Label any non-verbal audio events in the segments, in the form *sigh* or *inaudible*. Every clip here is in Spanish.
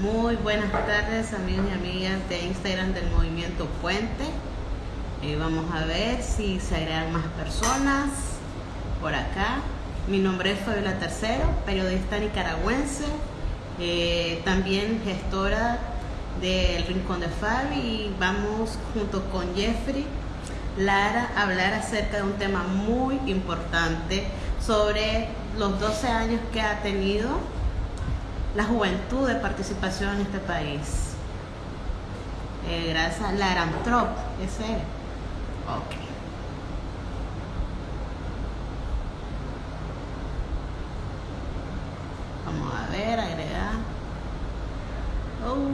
Muy buenas tardes amigos y amigas de Instagram del Movimiento Puente. Eh, vamos a ver si se agregan más personas por acá. Mi nombre es Fabiola Tercero, periodista nicaragüense, eh, también gestora del Rincón de Fabi y vamos junto con Jeffrey Lara a hablar acerca de un tema muy importante sobre los 12 años que ha tenido la juventud de participación en este país. Eh, gracias a Lara Antrop, ese. Ok. Vamos a ver, agregar. Oh.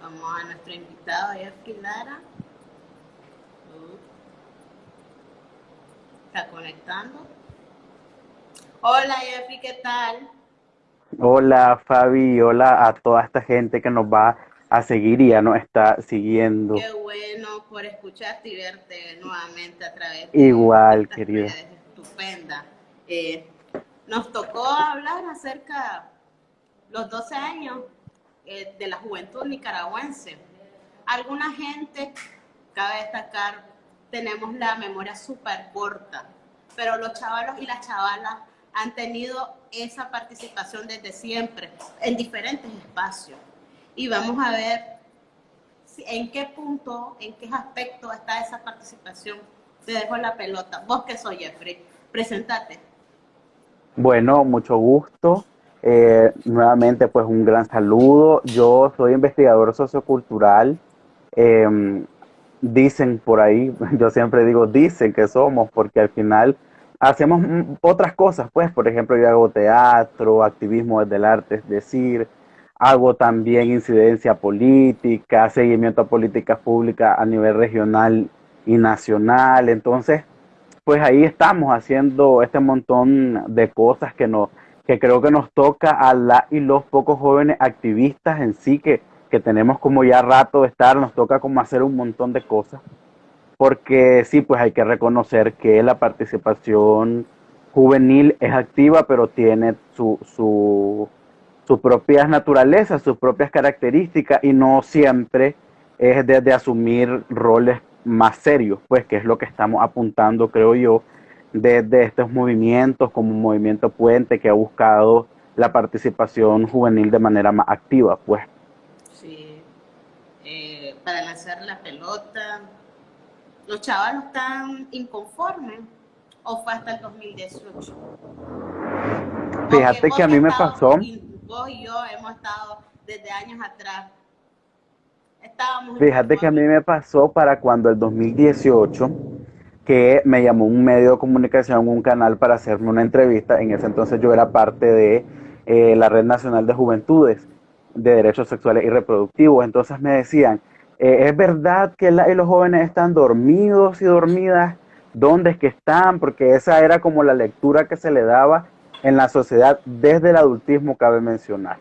Vamos a nuestro invitado, Jeffrey Lara. Está conectando. Hola Jeffrey, ¿qué tal? Hola Fabi, hola a toda esta gente que nos va a seguir y ya nos está siguiendo. Qué bueno por escucharte y verte nuevamente a través de Igual, querida. Estupenda. Eh, nos tocó hablar acerca los 12 años eh, de la juventud nicaragüense. Alguna gente, cabe destacar, tenemos la memoria súper corta, pero los chavalos y las chavalas han tenido esa participación desde siempre, en diferentes espacios. Y vamos a ver en qué punto, en qué aspecto está esa participación. Te dejo la pelota. Vos que soy Jeffrey, presentate. Bueno, mucho gusto. Eh, nuevamente, pues un gran saludo. Yo soy investigador sociocultural. Em, dicen por ahí, *laughs* yo siempre digo dicen que somos, porque al final hacemos otras cosas, pues, por ejemplo, yo hago teatro, activismo desde el arte, es decir, hago también incidencia política, seguimiento a políticas públicas a nivel regional y nacional. Entonces, pues ahí estamos haciendo este montón de cosas que nos que creo que nos toca a la y los pocos jóvenes activistas en sí que, que tenemos como ya rato de estar, nos toca como hacer un montón de cosas, porque sí, pues hay que reconocer que la participación juvenil es activa, pero tiene su, su, sus propias naturalezas, sus propias características y no siempre es desde asumir roles más serios, pues que es lo que estamos apuntando, creo yo, de, estos movimientos como un movimiento puente que ha buscado la participación juvenil de manera más activa, pues. Para lanzar la pelota, ¿los chavalos están inconformes o fue hasta el 2018? Fíjate que a mí me pasó... vos y yo hemos estado desde años atrás. Estábamos Fíjate que a mí me pasó para cuando el 2018 que me llamó un medio de comunicación, un canal para hacerme una entrevista. En ese entonces yo era parte de eh, la Red Nacional de Juventudes de Derechos Sexuales y Reproductivos. Entonces me decían, eh, ¿es verdad que los jóvenes están dormidos y dormidas? ¿Dónde es que están? Porque esa era como la lectura que se le daba en la sociedad desde el adultismo, cabe mencionar.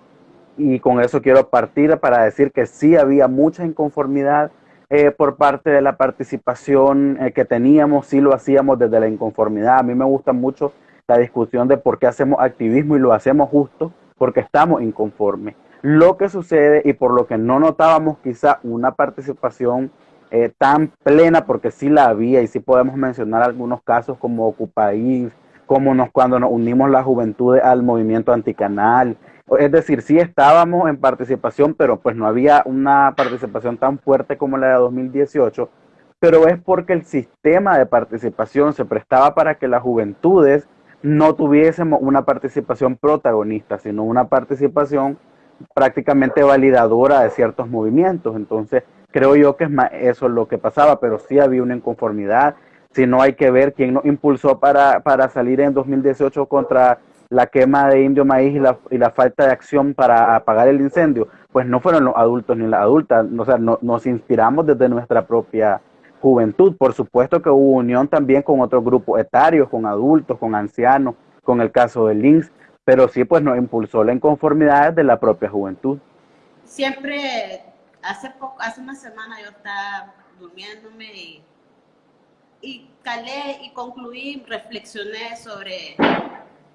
Y con eso quiero partir para decir que sí había mucha inconformidad eh, por parte de la participación eh, que teníamos, sí lo hacíamos desde la inconformidad. A mí me gusta mucho la discusión de por qué hacemos activismo y lo hacemos justo porque estamos inconformes. Lo que sucede y por lo que no notábamos quizá una participación eh, tan plena, porque sí la había y sí podemos mencionar algunos casos como Ocupaís, como nos, cuando nos unimos la juventud al movimiento anticanal, es decir, sí estábamos en participación, pero pues no había una participación tan fuerte como la de 2018, pero es porque el sistema de participación se prestaba para que las juventudes no tuviésemos una participación protagonista, sino una participación prácticamente validadora de ciertos movimientos. Entonces, creo yo que es más eso lo que pasaba, pero sí había una inconformidad. Si no hay que ver quién nos impulsó para, para salir en 2018 contra la quema de indio maíz y la, y la falta de acción para apagar el incendio, pues no fueron los adultos ni las adultas, o sea, nos inspiramos desde nuestra propia juventud. Por supuesto que hubo unión también con otros grupos etarios, con adultos, con ancianos, con el caso del links, pero sí pues nos impulsó la inconformidad de la propia juventud. Siempre, hace, poco, hace una semana yo estaba durmiéndome y, y calé y concluí, reflexioné sobre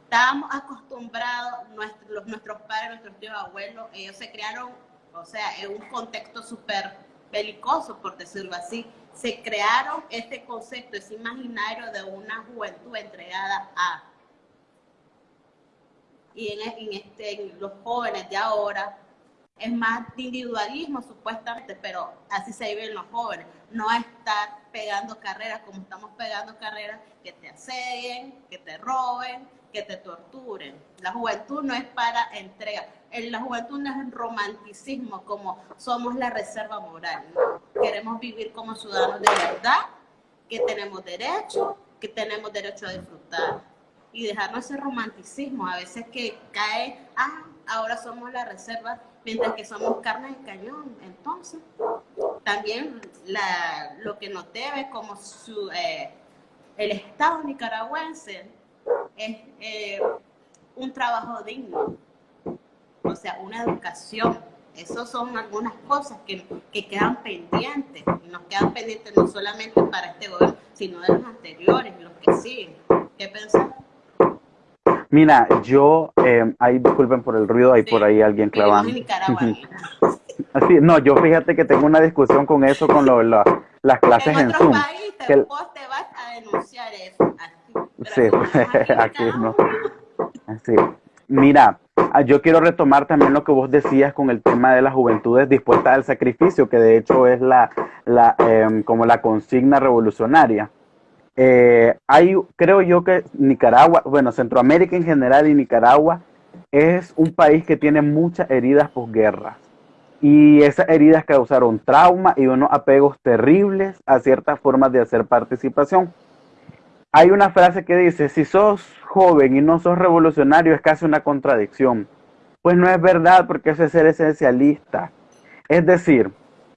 estábamos acostumbrados, nuestros, nuestros padres, nuestros tíos abuelos, ellos se crearon, o sea, en un contexto súper belicoso, por decirlo así, se crearon este concepto, ese imaginario de una juventud entregada a. Y en, este, los jóvenes de ahora es más individualismo supuestamente, pero así se viven los jóvenes, no estar pegando carreras como estamos pegando carreras que te asedien, que te roben, que te torturen. La juventud no es para entrega. En la juventud no es un romanticismo como somos la reserva moral. Queremos vivir como ciudadanos de verdad, que tenemos derecho, que tenemos derecho a disfrutar. Y dejarnos ese romanticismo. A veces que cae, ah, ahora somos la reserva, mientras que somos carne de cañón. Entonces, también la, lo que nos debe como su, eh, el Estado nicaragüense es eh, un trabajo digno, o sea, una educación. Esas son algunas cosas que, que, quedan pendientes, nos quedan pendientes no solamente para este gobierno, sino de los anteriores, los que siguen. ¿Qué pensás? Mira, yo, eh, ahí disculpen por el ruido, hay por ahí alguien clavando. Así, *laughs* no, yo fíjate que tengo una discusión con eso, con lo, las clases en, Zoom. País, te, te vas a denunciar eso. Sí, *laughs* aquí no. Sí. Mira, ah, yo quiero retomar también lo que vos decías con el tema de las juventudes dispuestas al sacrificio, que de hecho es la, la em, como la consigna revolucionaria. Eh, hay, creo yo que Nicaragua, bueno, Centroamérica en general y Nicaragua es un país que tiene muchas heridas posguerras. Y esas heridas causaron trauma y unos apegos terribles a ciertas formas de hacer participación hay una frase que dice, si sos joven y no sos revolucionario es casi una contradicción. Pues no es verdad porque eso es ser esencialista. Es decir,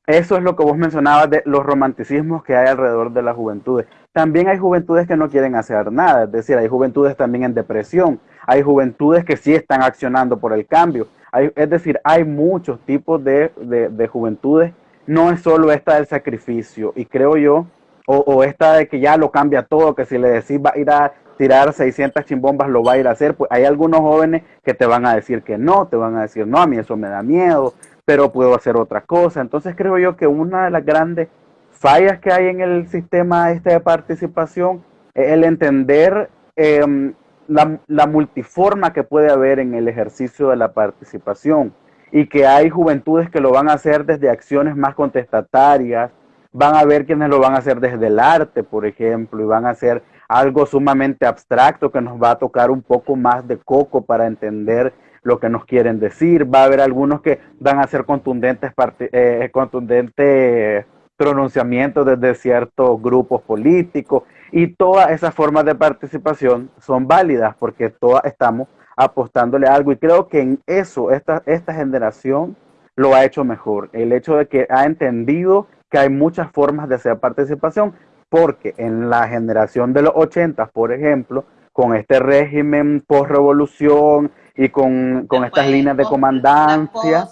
eso es lo que vos mencionabas de los romanticismos que hay alrededor de las juventudes. También hay juventudes que no quieren hacer nada, es decir, hay juventudes también en depresión, hay juventudes que sí están accionando por el cambio. es decir, hay muchos tipos de, de juventudes, no es solo esta del sacrificio. Y creo yo o, esta de que ya lo cambia todo, que si le decís va a ir a tirar 600 chimbombas lo va a ir a hacer, pues hay algunos jóvenes que te van a decir que no, te van a decir, no, a mí eso me da miedo, pero puedo hacer otra cosa. Entonces creo yo que una de las grandes fallas que hay en el sistema este de participación es el entender em, la, la multiforma que puede haber en el ejercicio de la participación y que hay juventudes que lo van a hacer desde acciones más contestatarias, van a ver quienes lo van a hacer desde el arte, por ejemplo, y van a hacer algo sumamente abstracto que nos va a tocar un poco más de coco para entender lo que nos quieren decir. Va a haber algunos que van a hacer contundentes, eh, contundentes pronunciamientos desde ciertos grupos políticos y todas esas formas de participación son válidas porque todas estamos apostándole algo y creo que en eso esta, esta generación lo ha hecho mejor. El hecho de que ha entendido que hay muchas formas de hacer participación, porque en la generación de los 80, por ejemplo, con este régimen post-revolución y con, estas líneas de comandancia.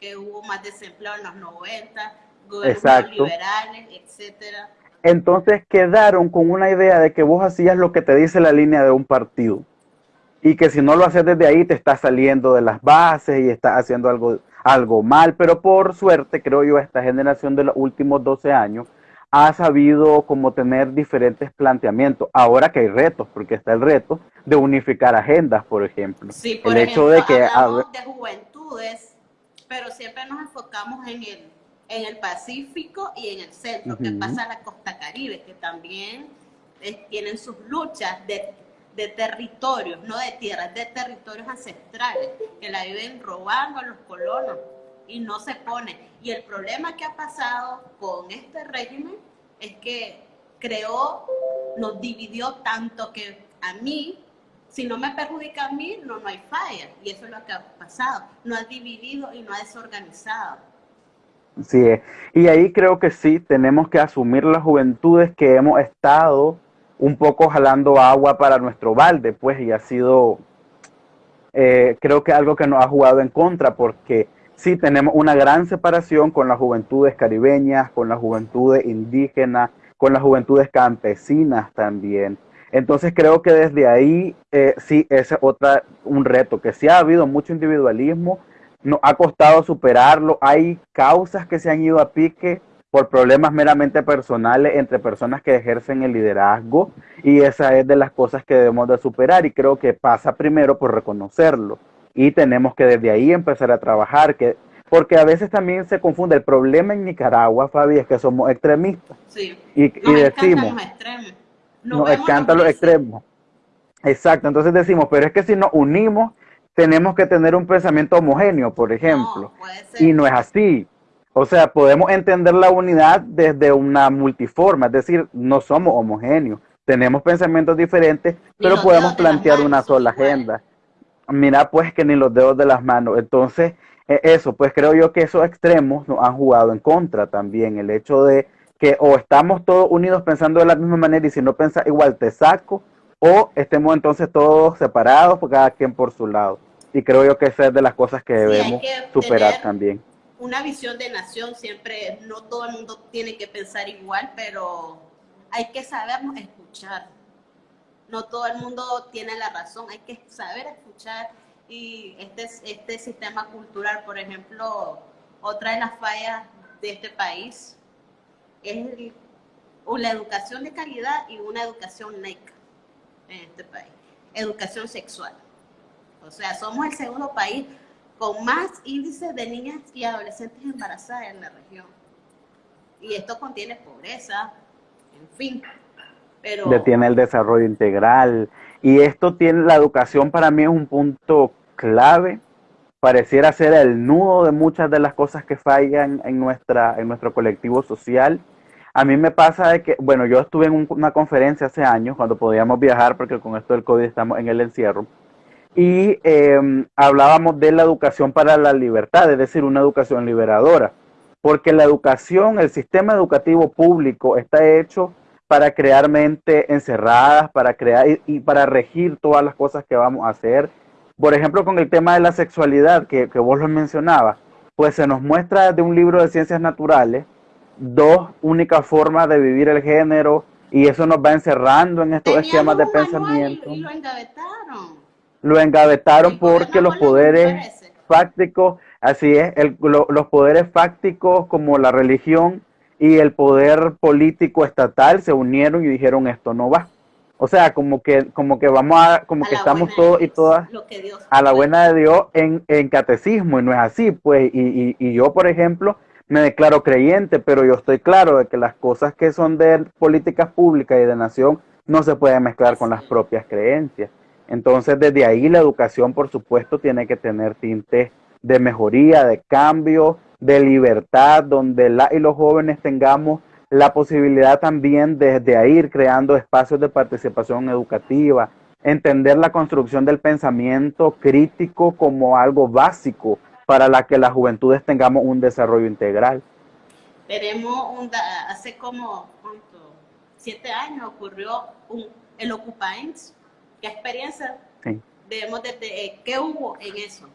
que hubo más desempleo en los 90, gobiernos liberales, etcétera. Entonces quedaron con una idea de que vos hacías lo que te dice la línea de un partido y que si no lo haces desde ahí te estás saliendo de las bases y estás haciendo algo algo mal, pero por suerte, creo yo, esta generación de los últimos 12 años ha sabido como tener diferentes planteamientos. Ahora que hay retos, porque está el reto de unificar agendas, por ejemplo. Sí, por el hecho de que hablamos de juventudes, pero siempre nos enfocamos en el, en el Pacífico y en el centro, que pasa la costa caribe, que también eh, tienen sus luchas de de territorios, no de tierras, de territorios ancestrales, que la viven robando a los colonos y no se pone. Y el problema que ha pasado con este régimen es que creó, nos dividió tanto que a mí, si no me perjudica a mí, no, no hay falla. Y eso es lo que ha pasado. No ha dividido y no ha desorganizado. Sí, y ahí creo que sí, tenemos que asumir las juventudes que hemos estado un poco jalando agua para nuestro balde, pues, y ha sido, eh, creo que algo que nos ha jugado en contra, porque sí tenemos una gran separación con las juventudes caribeñas, con las juventudes indígenas, con las juventudes campesinas también. Entonces creo que desde ahí eh, sí es otra un reto, que sí ha habido mucho individualismo, nos ha costado superarlo, hay causas que se han ido a pique por problemas meramente personales entre personas que ejercen el liderazgo y esa es de las cosas que debemos de superar y creo que pasa primero por reconocerlo y tenemos que desde ahí empezar a trabajar, que porque a veces también se confunde. El problema en Nicaragua, Fabi, es que somos extremistas. Sí. Y, y decimos, los extremos. nos encantan los extremos. Exacto, entonces decimos, pero es que si nos unimos, tenemos que tener un pensamiento homogéneo, por ejemplo. y no es así. O sea, podemos entender la unidad desde una multiforma, es decir, no somos homogéneos. Tenemos pensamientos diferentes, pero podemos plantear una sola agenda. Mira, pues que ni los dedos de las manos. Entonces, e, eso, pues creo yo que esos extremos nos han jugado en contra también. El hecho de que o estamos todos unidos pensando de la misma manera y si no piensas igual te saco, o estemos entonces todos separados, cada quien por su lado. Y creo yo que esa es de las cosas que debemos superar también. Una visión de nación siempre, no todo el mundo tiene que pensar igual, pero hay que sabernos escuchar. No todo el mundo tiene la razón, hay que saber escuchar y este, este sistema cultural, por ejemplo, otra de las fallas de este país es la educación de calidad y una educación NECA en este país, educación sexual. O sea, somos el segundo país con más índices de niñas y adolescentes embarazadas en la región. Y esto contiene pobreza, en fin. Pero... Detiene el desarrollo integral. Y esto tiene, la educación para mí es un punto clave, pareciera ser el nudo de muchas de las cosas que fallan en, nuestra, en nuestro colectivo social. A mí me pasa de que, bueno, yo estuve en una conferencia hace años cuando podíamos viajar, porque con esto del COVID estamos en el encierro, y em, hablábamos de la educación para la libertad, es decir, una educación liberadora, porque la educación, el sistema educativo público está hecho para crear mentes encerradas, para crear y, y para regir todas las cosas que vamos a hacer por ejemplo, con el tema de la sexualidad que, vos lo mencionabas, pues se nos muestra de un libro de ciencias naturales dos únicas formas de vivir el género y eso nos va encerrando en estos esquemas de pensamiento. Y, lo engavetaron. Lo engavetaron porque los poderes fácticos, así es, los poderes fácticos como la religión y el poder político estatal se unieron y dijeron esto no va. O sea, como que, como que vamos a, como que estamos todos y todas a la buena de Dios en, en, catecismo, y no es así, pues, y, y, y, yo, por ejemplo, me declaro creyente, pero yo estoy claro de que las cosas que son de políticas públicas y de nación no se pueden mezclar con las propias creencias. Entonces, desde ahí la educación, por supuesto, tiene que tener tintes de mejoría, de cambio, de libertad, donde la y los jóvenes tengamos la posibilidad también de, ir creando espacios de participación educativa, entender la construcción del pensamiento crítico como algo básico para la que las juventudes tengamos un desarrollo integral. Tenemos un, hace como siete años ocurrió un, el Occupines. ¿Qué experiencia debemos de, eh, qué hubo en eso?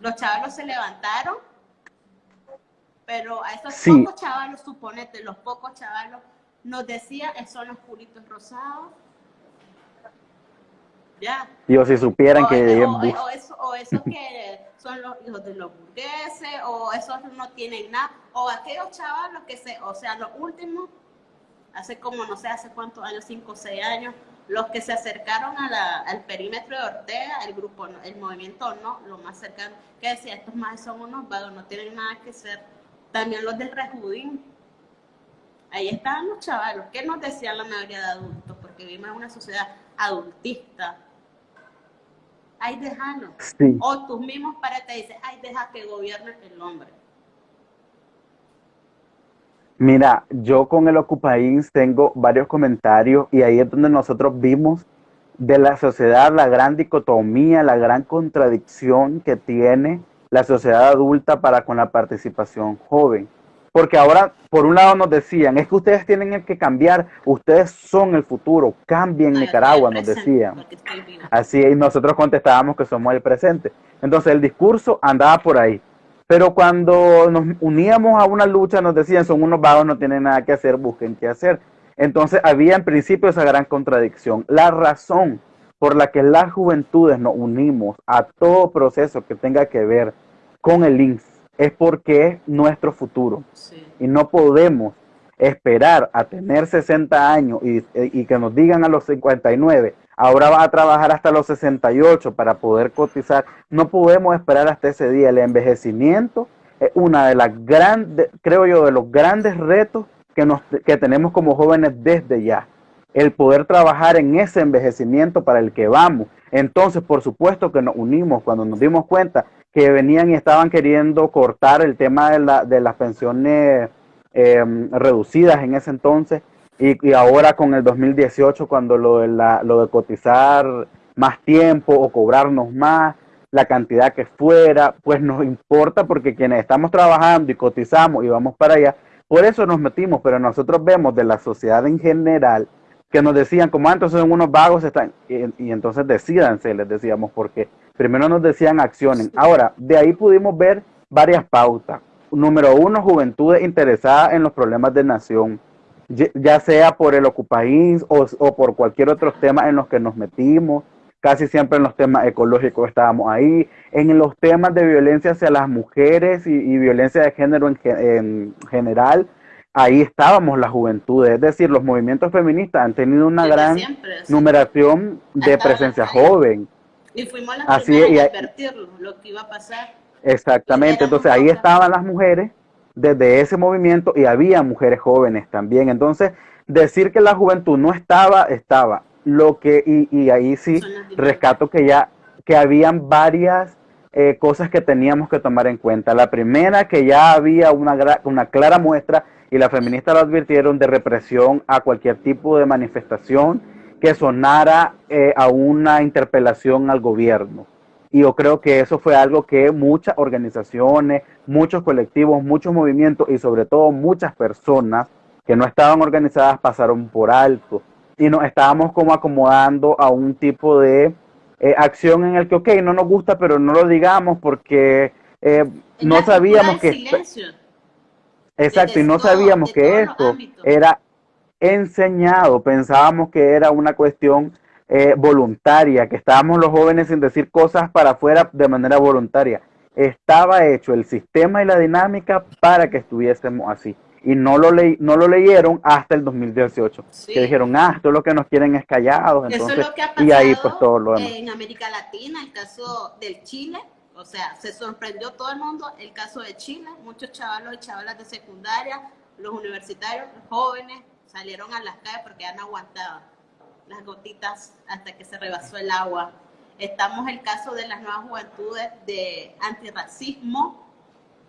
Los chavalos se levantaron pero a esos pocos chavalos, suponete, los pocos chavalos, nos decía, son los culitos rosados. Ya. Yo si supieran que... O, o, eso, o esos que son los hijos de los burgueses, o esos no tienen nada, o aquellos chavalos que se, o sea, los últimos, hace como no sé, hace cuántos años, cinco o seis años, los que se acercaron a la, al perímetro de Ortega, el grupo, el movimiento no, lo más cercano, que decía, estos más son unos vagos, no tienen nada que ser también los del rejudín. Ahí estaban los chavalos. ¿Qué nos decían la mayoría de adultos? Porque vivimos en una sociedad adultista. Ay, déjalo. O tus mismos padres te dicen, ay, deja que gobierne el hombre. Mira, yo con el Ocupaís tengo varios comentarios y ahí es donde nosotros vimos de la sociedad la gran dicotomía, la gran contradicción que tiene la sociedad adulta para con la participación joven. Porque ahora, por un lado nos decían, es que ustedes tienen que cambiar, ustedes son el futuro, cambien Nicaragua, nos decían. Así, y nosotros contestábamos que somos el presente. Entonces el discurso andaba por ahí. Pero cuando nos uníamos a una lucha nos decían, son unos vagos, no tienen nada que hacer, busquen qué hacer. Entonces había en principio esa gran contradicción. La razón por la que las juventudes nos unimos a todo proceso que tenga que ver con el INS es porque es nuestro futuro. Y no podemos esperar a tener 60 años y, y, que nos digan a los 59, ahora va a trabajar hasta los 68 para poder cotizar. No podemos esperar hasta ese día. El envejecimiento es una de las grandes, creo yo, de los grandes retos que, nos, que tenemos como jóvenes desde ya. El poder trabajar en ese envejecimiento para el que vamos. Entonces, por supuesto que nos unimos cuando nos dimos cuenta que venían y estaban queriendo cortar el tema de, la, de las pensiones em, reducidas en ese entonces y, ahora con el 2018 cuando lo de, la, lo de cotizar más tiempo o cobrarnos más, la cantidad que fuera, pues nos importa porque quienes estamos trabajando y cotizamos y vamos para allá, por eso nos metimos, pero nosotros vemos de la sociedad en general que nos decían, como antes son unos vagos, están, y, entonces decidanse, les decíamos, porque primero nos decían accionen. Ahora, de ahí pudimos ver varias pautas. Número uno, juventudes interesadas en los problemas de nación, ya sea por el Ocupaís o, o por cualquier otro tema en los que nos metimos casi siempre en los temas ecológicos estábamos ahí, en los temas de violencia hacia las mujeres y, violencia de género en, general, ahí estábamos la juventud, es decir, los movimientos feministas han tenido una gran numeración de presencia joven. Y fuimos las Así y, advertirlo, lo que iba a pasar. Exactamente, entonces ahí estaban las mujeres desde ese movimiento y había mujeres jóvenes también. Entonces, decir que la juventud no estaba, estaba lo que, y, ahí sí rescato que ya, que habían varias eh, cosas que teníamos que tomar en cuenta. La primera, que ya había una, una clara muestra, y las feministas lo advirtieron, de represión a cualquier tipo de manifestación que sonara eh, a una interpelación al gobierno. Y yo creo que eso fue algo que muchas organizaciones, muchos colectivos, muchos movimientos y sobre todo muchas personas que no estaban organizadas pasaron por alto y nos estábamos como acomodando a un tipo de eh, acción en el que, ok, no nos gusta, pero no lo digamos porque eh, no sabíamos que... Exacto, y no sabíamos que esto era enseñado, pensábamos que era una cuestión eh, voluntaria, que estábamos los jóvenes sin decir cosas para afuera de manera voluntaria. Estaba hecho el sistema y la dinámica para que estuviésemos así y no lo, le, no lo leyeron hasta el 2018. Que dijeron, ah, esto es lo que nos quieren es callados. Entonces, Eso es lo que ha pasado y ahí pues todo lo en América Latina, el caso del Chile, o sea, se sorprendió todo el mundo el caso de Chile, muchos chavalos y chavalas de secundaria, los universitarios, los jóvenes, salieron a las calles porque han aguantado las gotitas hasta que se rebasó el agua. Estamos el caso de las nuevas juventudes de antirracismo,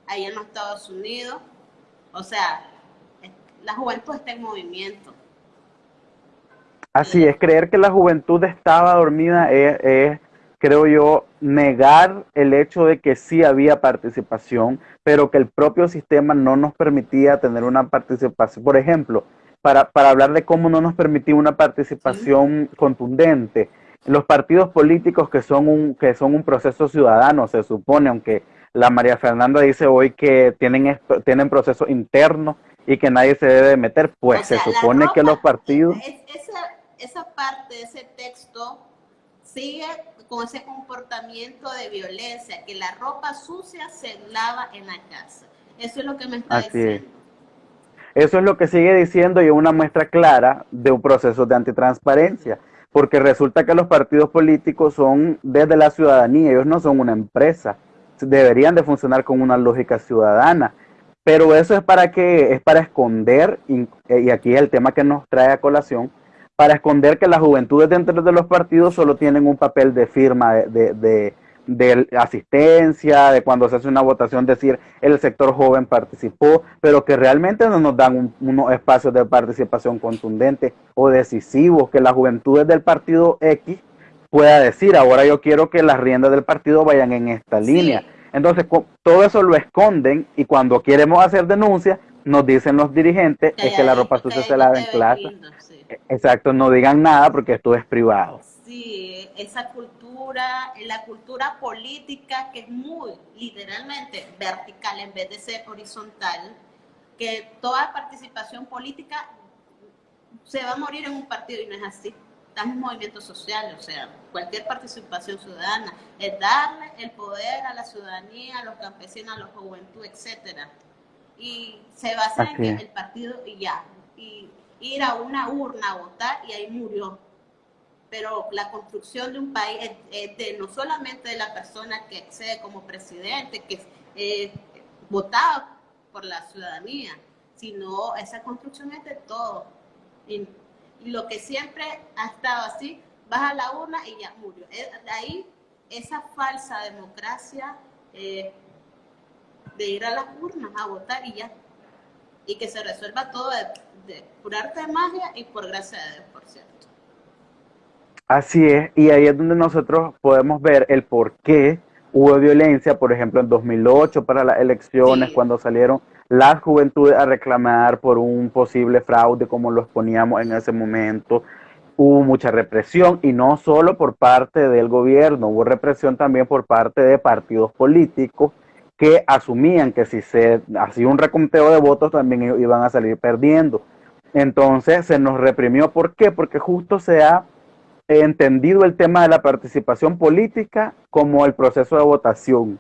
ahí en los Estados Unidos, o sea, la juventud está en movimiento. Así es, creer que la juventud estaba dormida es, creo yo, negar el hecho de que sí había participación, pero que el propio sistema no nos permitía tener una participación. Por ejemplo, para, hablar de cómo no nos permitía una participación contundente, los partidos políticos que son un, que son un proceso ciudadano, se supone, aunque la María Fernanda dice hoy que tienen, tienen procesos internos y que nadie se debe meter, pues se supone que los partidos... esa, esa parte, ese texto sigue con ese comportamiento de violencia, que la ropa sucia se lava en la casa. Eso es lo que me está diciendo. Eso es lo que sigue diciendo y es una muestra clara de un proceso de antitransparencia, porque resulta que los partidos políticos son desde la ciudadanía, ellos no son una empresa deberían de funcionar con una lógica ciudadana. Pero eso es para que es para esconder, y, aquí es el tema que nos trae a colación, para esconder que las juventudes dentro de los partidos solo tienen un papel de firma de, asistencia, de cuando se hace una votación, decir el sector joven participó, pero que realmente no nos dan unos espacios de participación contundente o decisivos, que las juventudes del partido X pueda decir, ahora yo quiero que las riendas del partido vayan en esta línea. Entonces, todo eso lo esconden y cuando queremos hacer denuncias, nos dicen los dirigentes es que la ropa sucia se lava en clase. Exacto, no digan nada porque esto es privado. Sí, esa cultura, la cultura política que es muy literalmente vertical en vez de ser horizontal, que toda participación política se va a morir en un partido y no es así. Estamos en movimientos sociales, o sea, cualquier participación ciudadana es darle el poder a la ciudadanía, a los campesinos, a la juventud, etcétera. Y se basa en que el partido y ya, y ir a una urna a votar y ahí murió. Pero la construcción de un país es, de, no solamente de la persona que accede como presidente, que es votado por la ciudadanía, sino esa construcción es de todo. Y, lo que siempre ha estado así, vas a la urna y ya murió. De ahí esa falsa democracia eh, de ir a las urnas a votar y ya. Y que se resuelva todo de, de, por arte de magia y por gracia de Dios, por cierto. Así es, y ahí es donde nosotros podemos ver el por qué hubo violencia, por ejemplo, en 2008 para las elecciones, cuando salieron las juventudes a reclamar por un posible fraude, como lo exponíamos en ese momento. Hubo mucha represión y no solo por parte del gobierno, hubo represión también por parte de partidos políticos que asumían que si se hacía un reconteo de votos también iban a salir perdiendo. Entonces se nos reprimió. ¿Por qué? Porque justo se ha entendido el tema de la participación política como el proceso de votación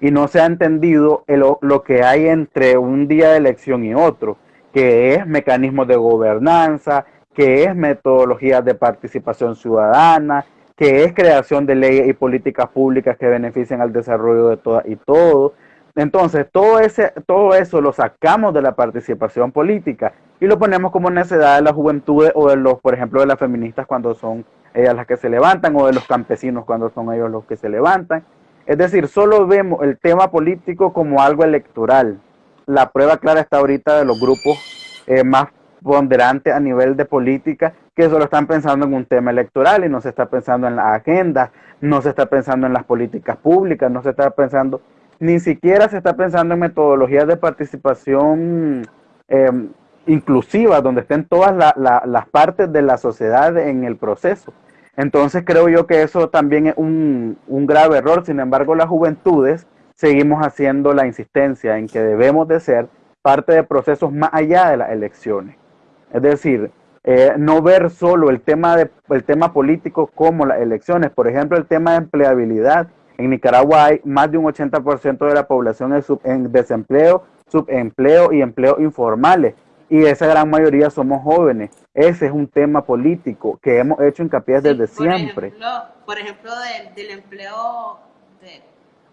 y no se ha entendido lo que hay entre un día de elección y otro, que es mecanismos de gobernanza, que es metodologías de participación ciudadana, que es creación de leyes y políticas públicas que beneficien al desarrollo de todas y todo. Entonces, todo, ese, todo eso lo sacamos de la participación política y lo ponemos como necesidad de la juventud o de los, por ejemplo, de las feministas cuando son ellas las que se levantan o de los campesinos cuando son ellos los que se levantan. Es decir, solo vemos el tema político como algo electoral. La prueba clara está ahorita de los grupos eh, más ponderantes a nivel de política que solo están pensando en un tema electoral y no se está pensando en la agenda, no se está pensando en las políticas públicas, no se está pensando, ni siquiera se está pensando en metodologías de participación eh, inclusiva, donde estén todas las partes de la sociedad en el proceso. Entonces creo yo que eso también es un, grave error. Sin embargo, las juventudes seguimos haciendo la insistencia en que debemos de ser parte de procesos más allá de las elecciones. Es decir, eh, no ver solo el tema, de, el tema político como las elecciones. Por ejemplo, el tema de empleabilidad. En Nicaragua hay más de un 80% de la población en, en desempleo, subempleo y empleo informales y esa gran mayoría somos jóvenes. Ese es un tema político que hemos hecho hincapié desde siempre. por ejemplo, del, empleo,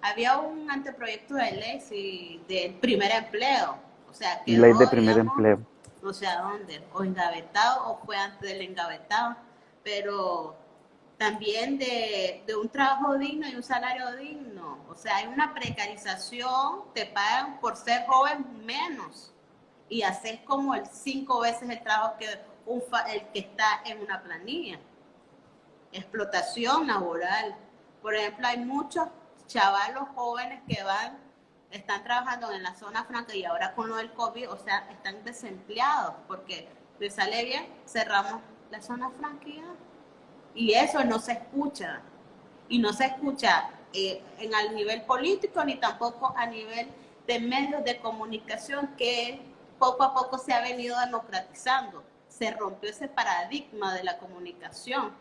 había un anteproyecto de ley del primer empleo. O sea, ley de primer empleo. No sé a dónde, o engavetado o fue antes del engavetado, pero también de, de, un trabajo digno y un salario digno. O sea, hay una precarización, te pagan por ser joven menos y hacer como el cinco veces el trabajo que un, el que está en una planilla. Explotación laboral. Por ejemplo, hay muchos chavalos jóvenes que van, están trabajando en la zona franca y ahora con lo del COVID, o sea, están desempleados porque les sale bien, cerramos la zona franca y, eso no se escucha. Y no se escucha eh, en el nivel político ni tampoco a nivel de medios de comunicación que poco a poco se ha venido democratizando. Se rompió ese paradigma de la comunicación.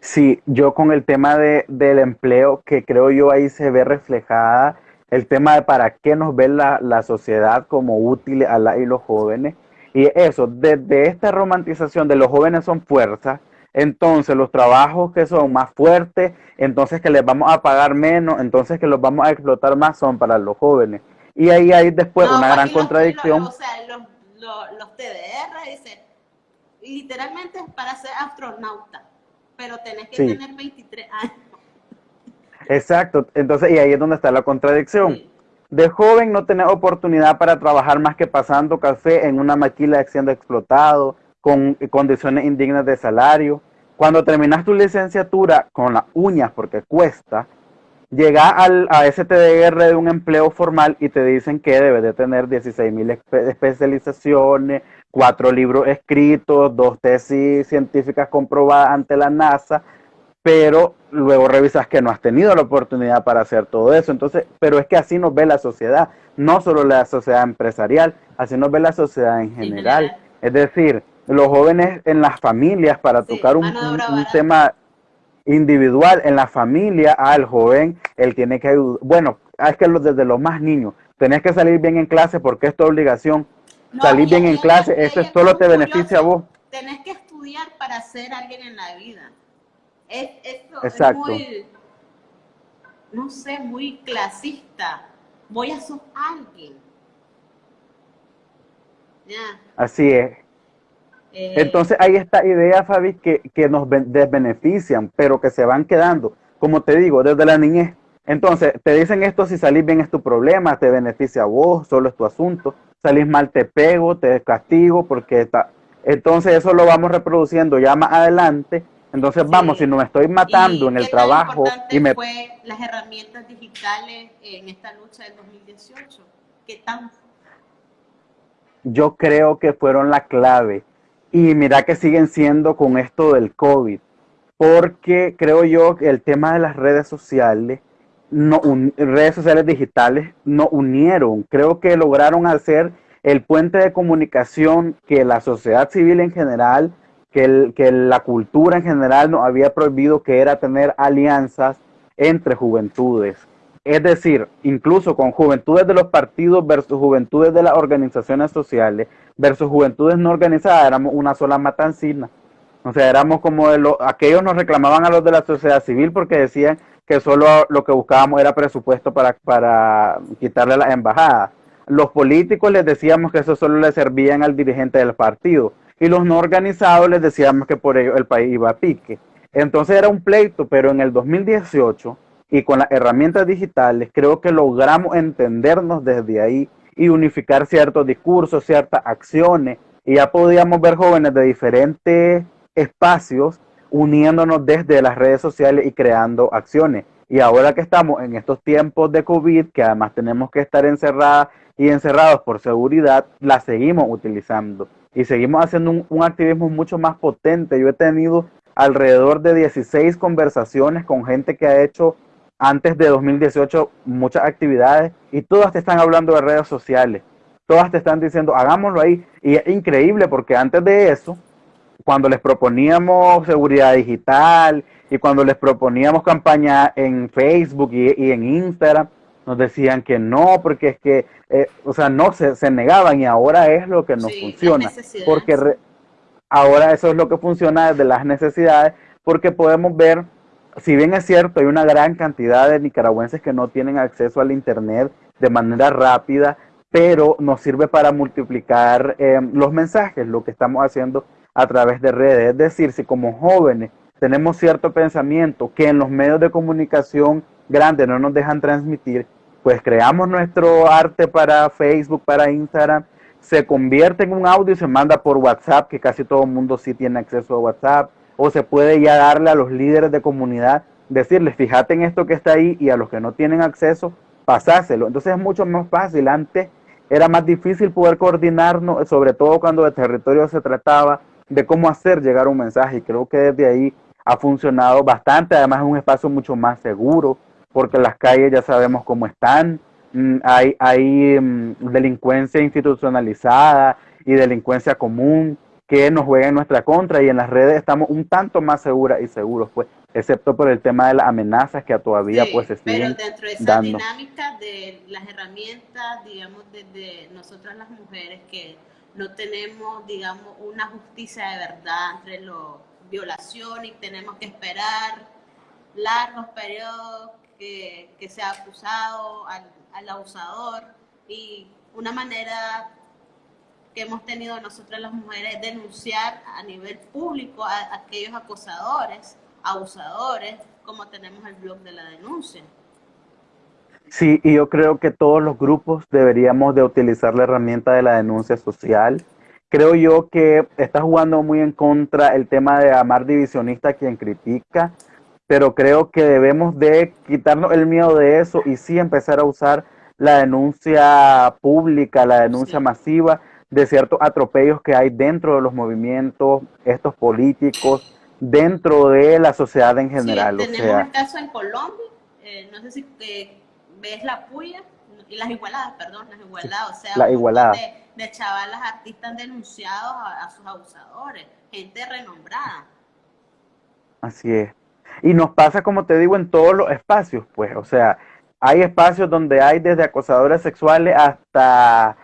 Sí, yo con el tema de, del empleo, que creo yo ahí se ve reflejada el tema de para qué nos ve la, la sociedad como útil a la y los jóvenes. Y eso, desde esta romantización de los jóvenes son fuerza, entonces los trabajos que son más fuertes, entonces que les vamos a pagar menos, entonces que los vamos a explotar más son para los jóvenes. Y ahí hay después una gran contradicción. o sea, los, los, TDR dicen, literalmente es para ser astronauta, pero tenés que tener 23 años. Exacto, entonces, y ahí es donde está la contradicción. De joven no tenés oportunidad para trabajar más que pasando café en una maquila siendo explotado, con condiciones indignas de salario. Cuando terminas tu licenciatura con las uñas, porque cuesta, Llega al, a ese TDR de un empleo formal y te dicen que debes de tener 16 mil especializaciones, cuatro libros escritos, dos tesis científicas comprobadas ante la NASA, pero luego revisas que no has tenido la oportunidad para hacer todo eso. Entonces, pero es que así nos ve la sociedad, no solo la sociedad empresarial, así nos ve la sociedad en general. Es decir, los jóvenes en las familias para tocar un, tema individual en la familia al joven, él tiene que ayudar. Bueno, es que desde los más niños, tenés que salir bien en clase porque es tu obligación. Salir bien en clase, eso solo te beneficia a vos. Tenés que estudiar para ser alguien en la vida. Es, Exacto. muy, no sé, muy clasista. Voy a ser alguien. Así es. Eh, Entonces hay esta idea, Fabi, que, que nos desbenefician, pero que se van quedando, como te digo, desde la niñez. Entonces, te dicen esto, si salís bien es tu problema, te beneficia a vos, solo es tu asunto. Salís mal, te pego, te castigo, porque está... Entonces eso lo vamos reproduciendo ya más adelante. Entonces, vamos, si no me estoy matando en el trabajo... y me... fue las herramientas digitales en esta lucha del 2018? ¿Qué tan yo creo que fueron la clave. Y mira que siguen siendo con esto del COVID, porque creo yo que el tema de las redes sociales, no, redes sociales digitales, no unieron. Creo que lograron hacer el puente de comunicación que la sociedad civil en general, que, que la cultura en general nos había prohibido, que era tener alianzas entre juventudes. Es decir, incluso con juventudes de los partidos versus juventudes de las organizaciones sociales versus juventudes no organizadas, éramos una sola matancina. O sea, éramos como de los, aquellos nos reclamaban a los de la sociedad civil porque decían que solo lo que buscábamos era presupuesto para, para quitarle las embajadas. Los políticos les decíamos que eso solo le servían al dirigente del partido. Y los no organizados les decíamos que por ello el país iba a pique. Entonces era un pleito, pero en el 2018 y con las herramientas digitales creo que logramos entendernos desde ahí y unificar ciertos discursos, ciertas acciones. Y ya podíamos ver jóvenes de diferentes espacios uniéndonos desde las redes sociales y creando acciones. Y ahora que estamos en estos tiempos de COVID, que además tenemos que estar encerradas y encerrados por seguridad, la seguimos utilizando y seguimos haciendo un, un activismo mucho más potente. Yo he tenido alrededor de 16 conversaciones con gente que ha hecho antes de 2018 muchas actividades y todas te están hablando de redes sociales. Todas te están diciendo, hagámoslo ahí. Y es increíble porque antes de eso, cuando les proponíamos seguridad digital y cuando les proponíamos campaña en Facebook y, en Instagram, nos decían que no, porque es que, eh, o sea, no, se, se, negaban y ahora es lo que nos funciona. Porque ahora eso es lo que funciona desde las necesidades, porque podemos ver si bien es cierto, hay una gran cantidad de nicaragüenses que no tienen acceso al Internet de manera rápida, pero nos sirve para multiplicar eh, los mensajes, lo que estamos haciendo a través de redes. Es decir, si como jóvenes tenemos cierto pensamiento que en los medios de comunicación grandes no nos dejan transmitir, pues creamos nuestro arte para Facebook, para Instagram, se convierte en un audio y se manda por WhatsApp, que casi todo el mundo sí tiene acceso a WhatsApp, o se puede ya darle a los líderes de comunidad, decirles, fíjate en esto que está ahí y a los que no tienen acceso, pasáselo. Entonces es mucho más fácil. Antes era más difícil poder coordinarnos, sobre todo cuando de territorio se trataba, de cómo hacer llegar un mensaje. Y creo que desde ahí ha funcionado bastante. Además es un espacio mucho más seguro, porque las calles ya sabemos cómo están. Mm, hay, hay mm, delincuencia institucionalizada y delincuencia común que nos juega en nuestra contra y en las redes estamos un tanto más seguras y seguros, pues, excepto por el tema de las amenazas que todavía pues se siguen Pero dentro de esa dinámica de las herramientas, digamos, desde nosotras las mujeres que no tenemos, digamos, una justicia de verdad entre la violación y tenemos que esperar largos periodos que, que sea acusado al, al abusador y una manera que hemos tenido nosotras las mujeres denunciar a nivel público a, aquellos acosadores, abusadores, como tenemos el blog de la denuncia. Sí, y yo creo que todos los grupos deberíamos de utilizar la herramienta de la denuncia social. Creo yo que está jugando muy en contra el tema de amar divisionista quien critica, pero creo que debemos de quitarnos el miedo de eso y sí empezar a usar la denuncia pública, la denuncia masiva, de ciertos atropellos que hay dentro de los movimientos, estos políticos, dentro de la sociedad en general. Sí, tenemos el caso en Colombia, eh, no sé si eh, ves la puya, y las igualadas, perdón, las igualadas, o sea, la igualada. de, de chavalas artistas denunciados a, sus abusadores, gente renombrada. Así es. Y nos pasa, como te digo, en todos los espacios, pues, o sea, hay espacios donde hay desde acosadores sexuales hasta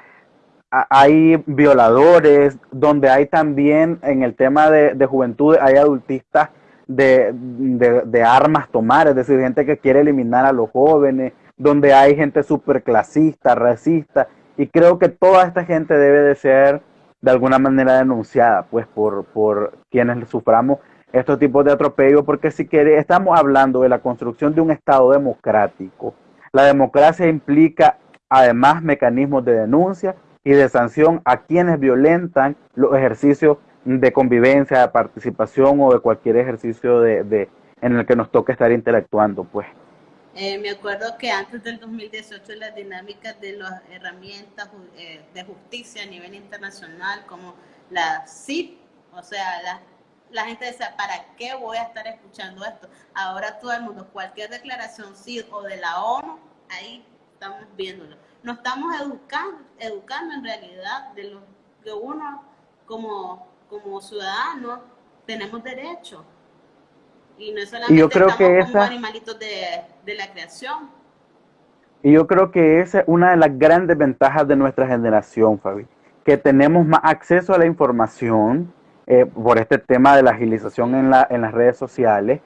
hay violadores, donde hay también en el tema de, de juventud, hay adultistas de, de, armas tomar, es decir, gente que quiere eliminar a los jóvenes, donde hay gente súper clasista, racista, y creo que toda esta gente debe de ser de alguna manera denunciada, pues por, por quienes suframos estos tipos de atropello, porque si quiere, estamos hablando de la construcción de un Estado democrático. La democracia implica además mecanismos de denuncia y de sanción a quienes violentan los ejercicios de convivencia, de participación o de cualquier ejercicio de, en el que nos toque estar interactuando, pues. Eh, me acuerdo que antes del 2018 las dinámicas de las herramientas eh, de justicia a nivel internacional como la CIP, o sea, la, gente decía, ¿para qué voy a estar escuchando esto? Ahora todo el mundo, cualquier declaración CIP o de la ONU, ahí estamos viéndolo. Nos estamos educando, educando en realidad de lo que uno como como ciudadanos tenemos derecho. Y no solamente yo creo que como animalitos de, la creación. Y yo creo que esa es una de las grandes ventajas de nuestra generación, Fabi, que tenemos más acceso a la información eh, por este tema de la agilización en, la, en las redes sociales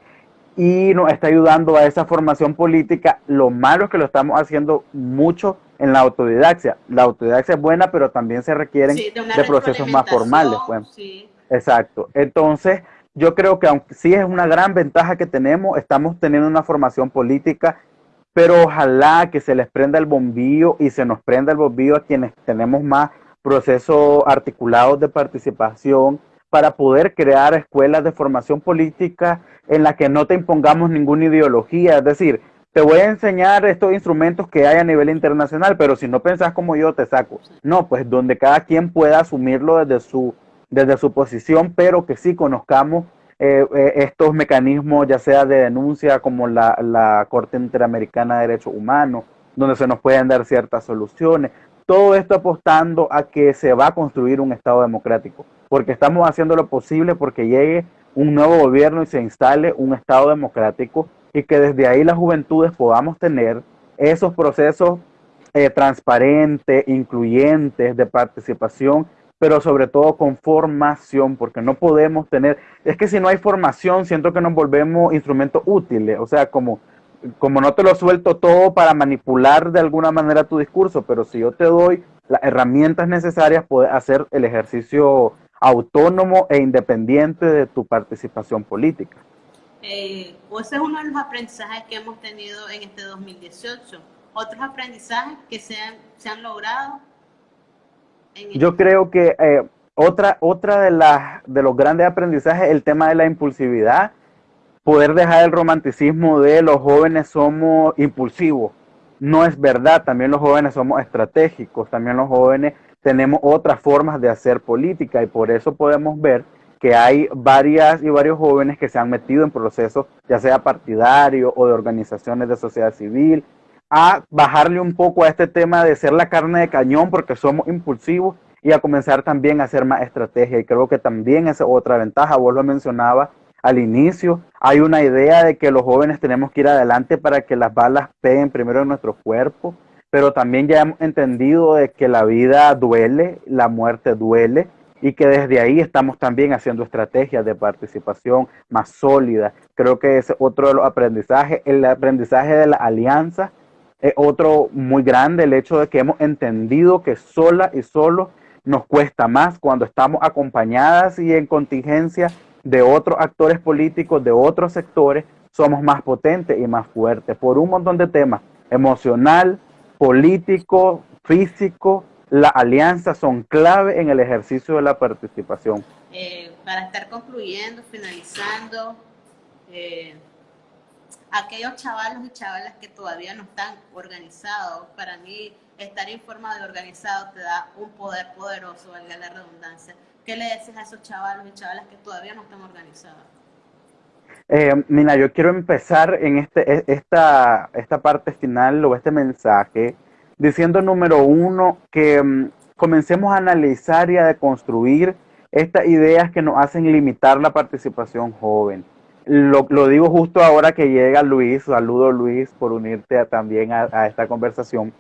y nos está ayudando a esa formación política. Lo malo es que lo estamos haciendo mucho en la autodidaxia. La autodidaxia es buena, pero también se requieren de, procesos más formales. Pues. Exacto. Entonces, yo creo que aunque sí es una gran ventaja que tenemos, estamos teniendo una formación política, pero ojalá que se les prenda el bombillo y se nos prenda el bombillo a quienes tenemos más procesos articulados de participación para poder crear escuelas de formación política en la que no te impongamos ninguna ideología. Es decir, te voy a enseñar estos instrumentos que hay a nivel internacional, pero si no pensás como yo, te saco. No, pues donde cada quien pueda asumirlo desde su, desde su posición, pero que sí conozcamos eh, eh, estos mecanismos, ya sea de denuncia como la, la Corte Interamericana de Derechos Humanos, donde se nos pueden dar ciertas soluciones. Todo esto apostando a que se va a construir un Estado democrático, porque estamos haciendo lo posible porque llegue un nuevo gobierno y se instale un Estado democrático y que desde ahí las juventudes podamos tener esos procesos eh, transparentes, incluyentes de participación, pero sobre todo con formación, porque no podemos tener, es que si no hay formación, siento que nos volvemos instrumentos útiles, o sea, como, como no te lo suelto todo para manipular de alguna manera tu discurso, pero si yo te doy las herramientas necesarias, puedes hacer el ejercicio autónomo e independiente de tu participación política. Eh, ese es uno de los aprendizajes que hemos tenido en este 2018. Otros aprendizajes que se han, se han logrado. Yo creo que eh, otra, otra de, las, de los grandes aprendizajes es el tema de la impulsividad. Poder dejar el romanticismo de los jóvenes somos impulsivos. No es verdad, también los jóvenes somos estratégicos, también los jóvenes tenemos otras formas de hacer política y por eso podemos ver que hay varias y varios jóvenes que se han metido en procesos, ya sea partidarios o de organizaciones de sociedad civil, a bajarle un poco a este tema de ser la carne de cañón porque somos impulsivos y a comenzar también a hacer más estrategia. Y creo que también es otra ventaja, vos lo mencionaba al inicio, hay una idea de que los jóvenes tenemos que ir adelante para que las balas peguen primero en nuestro cuerpo, pero también ya hemos entendido de que la vida duele, la muerte duele, y que desde ahí estamos también haciendo estrategias de participación más sólidas. Creo que es otro de los aprendizajes. El aprendizaje de la alianza es otro muy grande, el hecho de que hemos entendido que sola y solo nos cuesta más cuando estamos acompañadas y en contingencia de otros actores políticos, de otros sectores, somos más potentes y más fuertes por un montón de temas, emocional, político, físico, las alianzas son clave en el ejercicio de la participación. Eh, para estar concluyendo, finalizando, eh, aquellos chavalos y chavalas que todavía no están organizados, para mí estar informado y organizado te da un poder poderoso, valga la redundancia. ¿Qué le dices a esos chavalos y chavalas que todavía no están organizados? Eh, mira, yo quiero empezar en este, e, esta, esta parte final o este mensaje diciendo número uno que mm, comencemos a analizar y a deconstruir estas ideas que nos hacen limitar la participación joven. Lo, digo justo ahora que llega Luis, saludo Luis por unirte también a, esta conversación.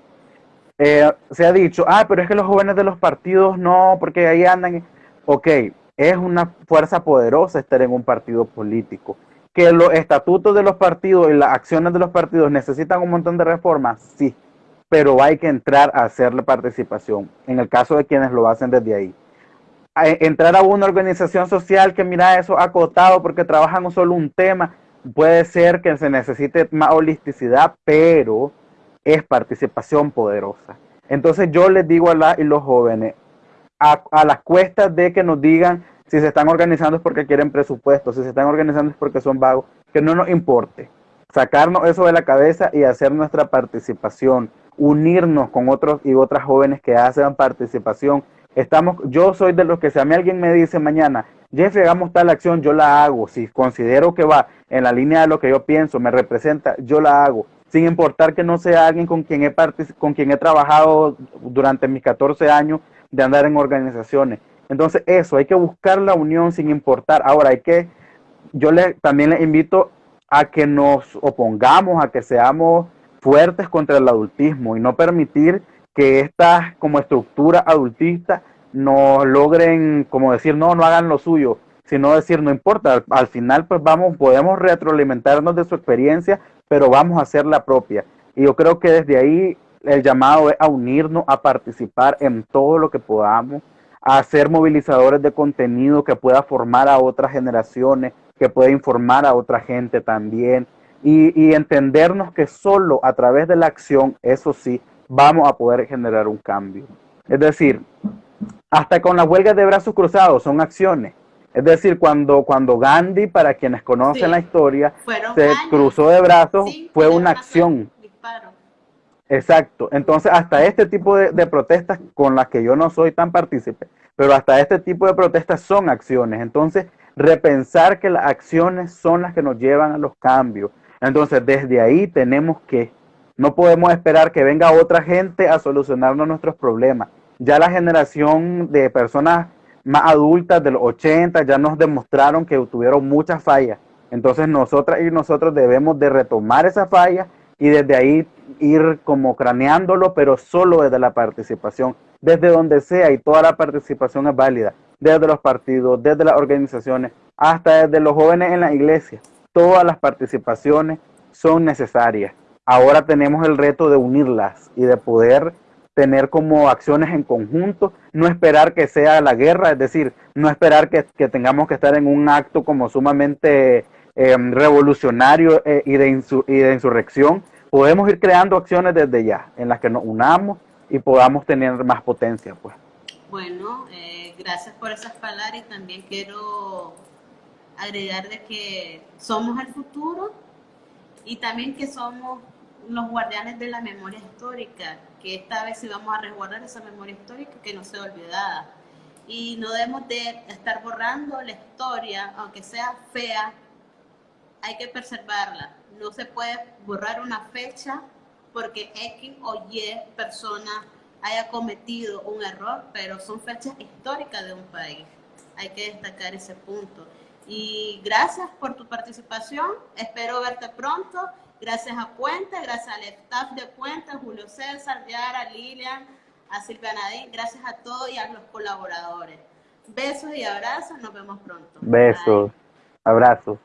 Eh, se ha dicho, ah, pero es que los jóvenes de los partidos no, porque ahí andan. Ok, es una fuerza poderosa estar en un partido político. Que los estatutos de los partidos y las acciones de los partidos necesitan un montón de reformas, sí, pero hay que entrar a hacer la participación, en el caso de quienes lo hacen desde ahí. Entrar a una organización social que mira eso acotado porque trabajan solo un tema, puede ser que se necesite más holisticidad, pero es participación poderosa. Entonces yo les digo a la y los jóvenes, a, a las cuestas de que nos digan si se están organizando es porque quieren presupuesto, si se están organizando es porque son vagos, que no nos importe. Sacarnos eso de la cabeza y hacer nuestra participación, unirnos con otros y otras jóvenes que hacen participación. Estamos, yo soy de los que si a mí alguien me dice mañana, Jeffrey, hagamos tal acción, yo la hago. Si considero que va en la línea de lo que yo pienso, me representa, yo la hago. Sin importar que no sea alguien con quien he, con quien he trabajado durante mis 14 años de andar en organizaciones. Entonces eso, hay que buscar la unión sin importar. Ahora hay que, yo le, también les invito a que nos opongamos, a que seamos fuertes contra el adultismo y no permitir que estas como estructura adultista nos logren como decir no, no hagan lo suyo, sino decir no importa, al, final pues vamos, podemos retroalimentarnos de su experiencia, pero vamos a hacer la propia. Y yo creo que desde ahí el llamado es a unirnos, a participar en todo lo que podamos, a ser movilizadores de contenido que pueda formar a otras generaciones, que pueda informar a otra gente también y, entendernos que solo a través de la acción, eso sí, vamos a poder generar un cambio. Es decir, hasta con la huelga de brazos cruzados son acciones. Es decir, cuando, cuando Gandhi, para quienes conocen la historia, se cruzó de brazos, fue una acción. Exacto. Entonces, hasta este tipo de, protestas con las que yo no soy tan partícipe, pero hasta este tipo de protestas son acciones. Entonces, repensar que las acciones son las que nos llevan a los cambios. Entonces, desde ahí tenemos que, no podemos esperar que venga otra gente a solucionarnos nuestros problemas. Ya la generación de personas más adultas de los 80 ya nos demostraron que tuvieron muchas fallas. Entonces, nosotras y nosotros debemos de retomar esa falla y desde ahí ir como craneándolo, pero solo desde la participación, desde donde sea y toda la participación es válida, desde los partidos, desde las organizaciones, hasta desde los jóvenes en la iglesia. Todas las participaciones son necesarias. Ahora tenemos el reto de unirlas y de poder tener como acciones en conjunto, no esperar que sea la guerra, es decir, no esperar que, tengamos que estar en un acto como sumamente em, revolucionario eh, y, de insurrección, podemos ir creando acciones desde ya, en las que nos unamos y podamos tener más potencia. pues. Bueno, eh, gracias por esas palabras y también quiero agregar de que somos el futuro y también que somos los guardianes de la memoria histórica, que esta vez sí vamos a resguardar esa memoria histórica que no sea olvidada. Y no debemos de estar borrando la historia, aunque sea fea, hay que preservarla. No se puede borrar una fecha porque X o Y persona haya cometido un error, pero son fechas históricas de un país. Hay que destacar ese punto. Y gracias por tu participación. Espero verte pronto. Gracias a Puente, gracias al staff de Puente, Julio César, Yara, Lilian, a Silvia Nadine. Gracias a todos y a los colaboradores. Besos y abrazos. Nos vemos pronto. Besos. Abrazos.